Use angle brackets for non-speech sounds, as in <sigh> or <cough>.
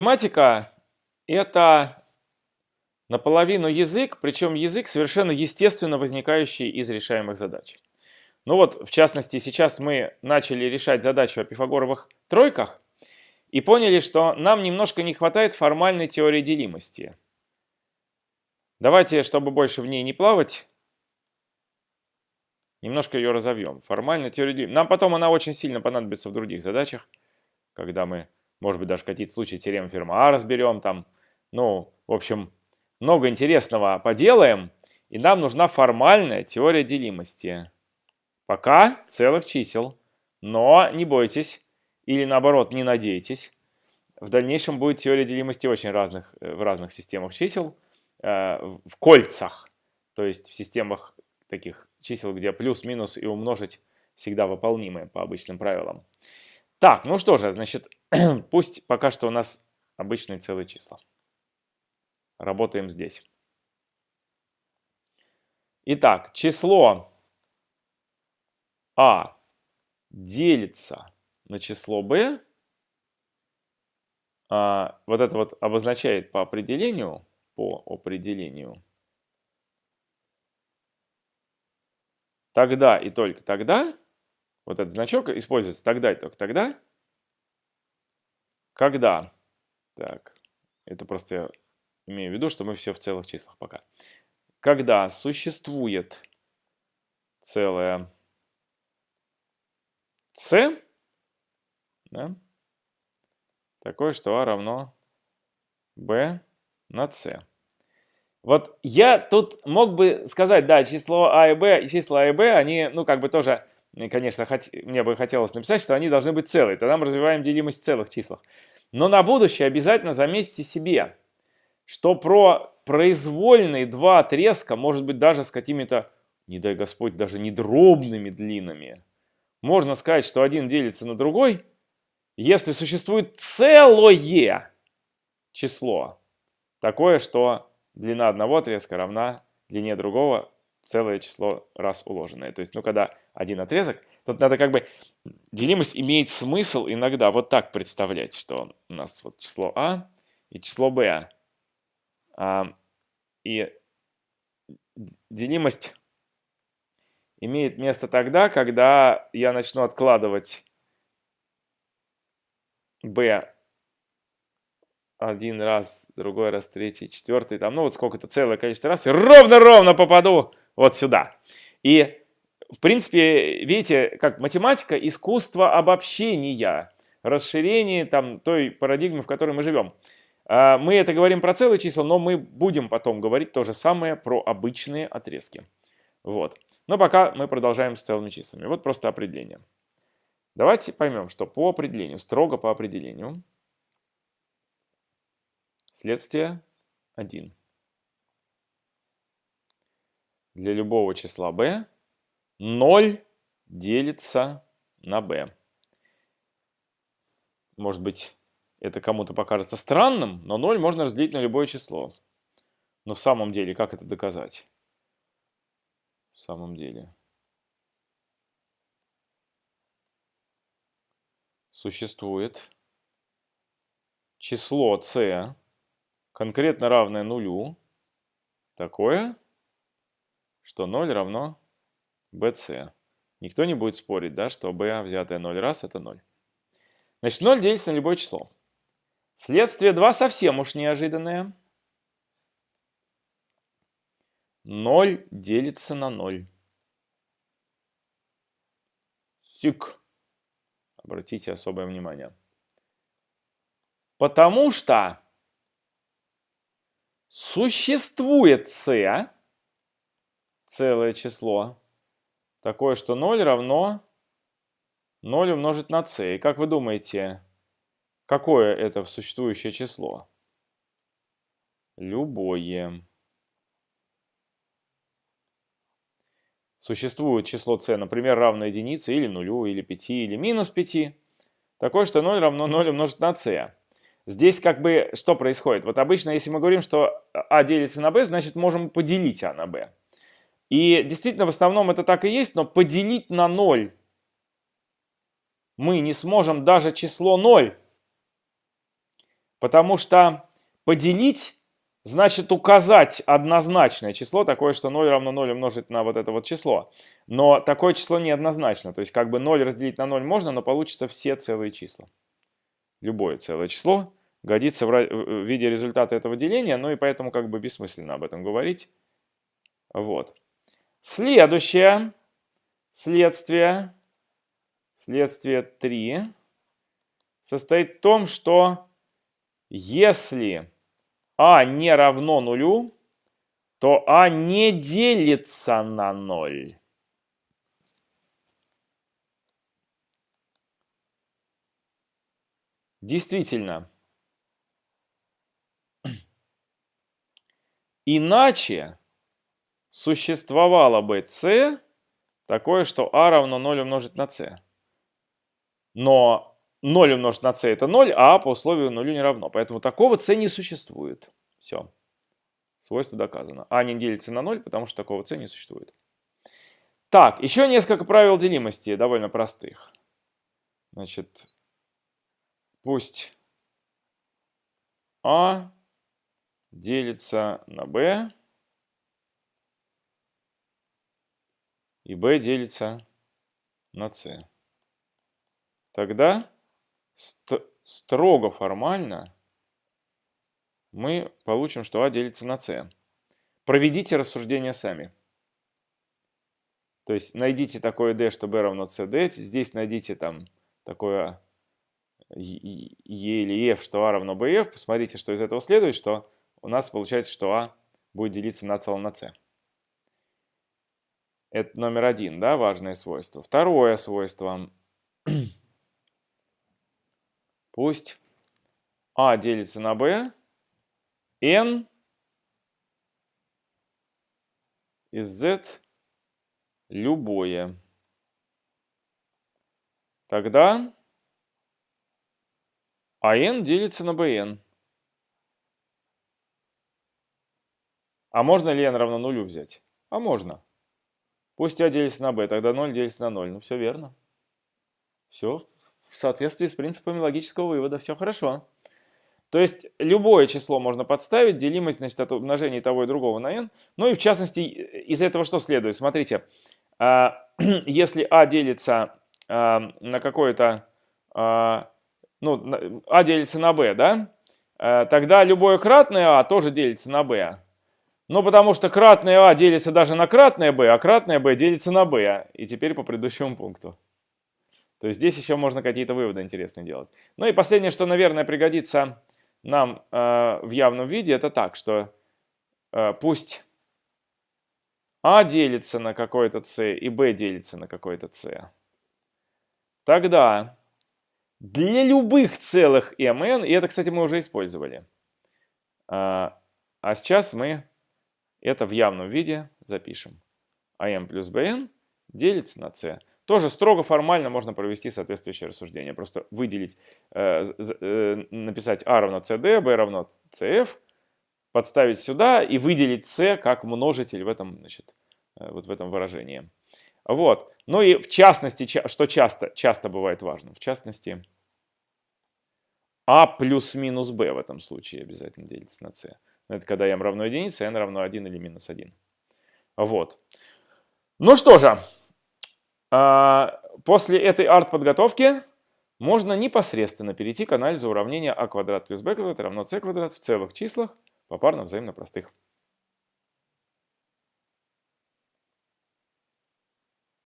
Математика – это наполовину язык, причем язык совершенно естественно возникающий из решаемых задач. Ну вот, в частности, сейчас мы начали решать задачу о пифагоровых тройках и поняли, что нам немножко не хватает формальной теории делимости. Давайте, чтобы больше в ней не плавать, немножко ее разовьем. Формальная теория делимости. Нам потом она очень сильно понадобится в других задачах, когда мы может быть, даже какие-то случаи теорем Ферма разберем там. Ну, в общем, много интересного поделаем. И нам нужна формальная теория делимости. Пока целых чисел. Но не бойтесь, или наоборот, не надейтесь. В дальнейшем будет теория делимости очень разных, э, в разных системах чисел, э, в кольцах. То есть в системах таких чисел, где плюс-минус и умножить всегда выполнимы по обычным правилам. Так, ну что же, значит, <clears throat> пусть пока что у нас обычные целые числа. Работаем здесь. Итак, число А делится на число b. А, вот это вот обозначает по определению, по определению, тогда и только тогда, вот этот значок используется тогда и только тогда, когда, так, это просто я имею в виду, что мы все в целых числах пока, когда существует целое c, да, такое, что a равно b на c. Вот я тут мог бы сказать, да, число а и b, числа а и b, они, ну, как бы тоже конечно, хот... мне бы хотелось написать, что они должны быть целые. Тогда мы развиваем делимость в целых числах. Но на будущее обязательно заметьте себе, что про произвольные два отрезка, может быть даже с какими-то, не дай Господь, даже не дробными длинами, можно сказать, что один делится на другой, если существует целое число, такое, что длина одного отрезка равна длине другого целое число раз уложенное. То есть, ну, когда один отрезок, тут надо как бы, делимость имеет смысл иногда вот так представлять, что у нас вот число А и число Б. А, и делимость имеет место тогда, когда я начну откладывать b один раз, другой раз, третий, четвертый, там, ну вот сколько-то целое количество раз, и ровно-ровно попаду вот сюда. И, в принципе, видите, как математика – искусство обобщения, расширения там, той парадигмы, в которой мы живем. А, мы это говорим про целые числа, но мы будем потом говорить то же самое про обычные отрезки. Вот. Но пока мы продолжаем с целыми числами. Вот просто определение. Давайте поймем, что по определению, строго по определению, следствие 1 для любого числа b 0 делится на b. Может быть, это кому-то покажется странным, но 0 можно разделить на любое число. Но в самом деле, как это доказать? В самом деле. Существует число c, конкретно равное нулю, такое, что 0 равно bc. Никто не будет спорить, да, что b, взятое 0 раз, это 0. Значит, 0 делится на любое число. Следствие 2 совсем уж неожиданное. 0 делится на 0. Сик. Обратите особое внимание. Потому что существует c, целое число, такое, что 0 равно 0 умножить на c. И как вы думаете, какое это существующее число? Любое. Существует число c, например, равное единице или нулю, или 5, или минус 5. Такое, что 0 равно 0 умножить на c. Здесь как бы что происходит? Вот обычно, если мы говорим, что а делится на b, значит можем поделить а на b. И действительно, в основном это так и есть, но поделить на 0 мы не сможем даже число 0. Потому что поделить значит указать однозначное число, такое, что 0 равно 0 умножить на вот это вот число. Но такое число неоднозначно. То есть как бы 0 разделить на 0 можно, но получится все целые числа. Любое целое число годится в виде результата этого деления, ну и поэтому как бы бессмысленно об этом говорить. Вот. Следующее следствие, следствие 3, состоит в том, что если а не равно нулю, то а не делится на 0. Действительно. <clears throat> Иначе существовало бы c такое, что а равно 0 умножить на c. Но 0 умножить на c это 0, а по условию нулю не равно. Поэтому такого c не существует. Все. Свойство доказано. А не делится на 0, потому что такого c не существует. Так, еще несколько правил делимости, довольно простых. Значит, пусть а делится на b, и b делится на c. Тогда ст строго формально мы получим, что а делится на c. Проведите рассуждение сами. То есть найдите такое d, что b равно cd. Здесь найдите там такое e или f, что a равно bf. Посмотрите, что из этого следует, что у нас получается, что a будет делиться на целом на c. Это номер один, да, важное свойство. Второе свойство. <clears throat> Пусть а делится на b, n из z любое. Тогда а n делится на bn. А можно ли n равно нулю взять? А можно. Пусть а делится на b, тогда 0 делится на 0. Ну, все верно. Все в соответствии с принципами логического вывода. Все хорошо. То есть любое число можно подставить, делимость значит, от умножения того и другого на n. Ну и в частности, из этого что следует? Смотрите, а, <clears throat> если а делится а, на какое-то, а, ну, а делится на b, да, тогда любое кратное а тоже делится на b. Ну, потому что кратное а делится даже на кратное b, а кратное b делится на b. И теперь по предыдущему пункту. То есть здесь еще можно какие-то выводы интересные делать. Ну и последнее, что, наверное, пригодится нам э, в явном виде, это так, что э, пусть А делится на какой-то С и Б делится на какой-то С. Тогда для любых целых mn, и это, кстати, мы уже использовали, а, а сейчас мы это в явном виде запишем. АМ плюс БН делится на С. Тоже строго формально можно провести соответствующее рассуждение. Просто выделить, э, э, написать А равно CD, B равно CF, подставить сюда и выделить C как множитель в этом, значит, э, вот в этом выражении. Вот. Ну и в частности, что часто, часто бывает важным, в частности, А плюс минус B в этом случае обязательно делится на C. Это когда m равно единице, n равно 1 или минус 1. Вот. Ну что же, а, после этой арт-подготовки можно непосредственно перейти к анализу уравнения а квадрат плюс b квадрат равно c квадрат в целых числах попарно взаимно простых.